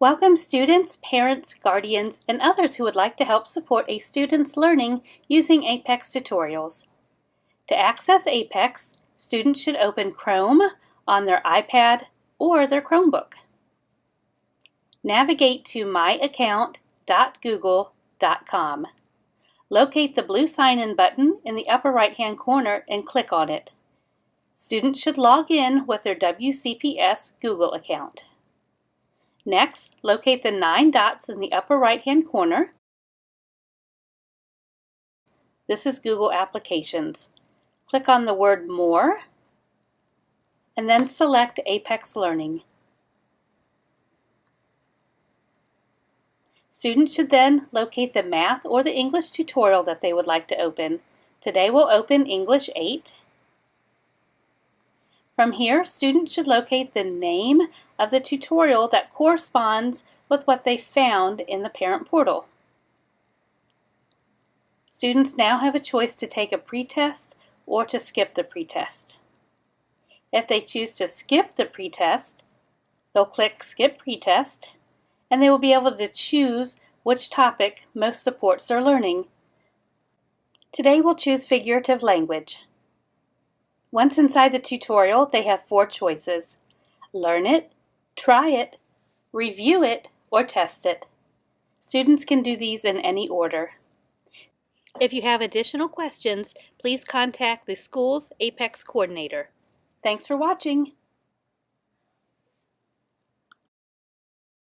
Welcome students, parents, guardians, and others who would like to help support a student's learning using APEX tutorials. To access APEX, students should open Chrome on their iPad or their Chromebook. Navigate to myaccount.google.com. Locate the blue sign-in button in the upper right-hand corner and click on it. Students should log in with their WCPS Google account. Next, locate the nine dots in the upper right-hand corner. This is Google Applications. Click on the word More, and then select Apex Learning. Students should then locate the math or the English tutorial that they would like to open. Today we'll open English 8 from here, students should locate the name of the tutorial that corresponds with what they found in the parent portal. Students now have a choice to take a pretest or to skip the pretest. If they choose to skip the pretest, they'll click Skip Pretest, and they will be able to choose which topic most supports their learning. Today we'll choose figurative language. Once inside the tutorial, they have four choices. Learn it, try it, review it, or test it. Students can do these in any order. If you have additional questions, please contact the school's APEX coordinator. Thanks for watching.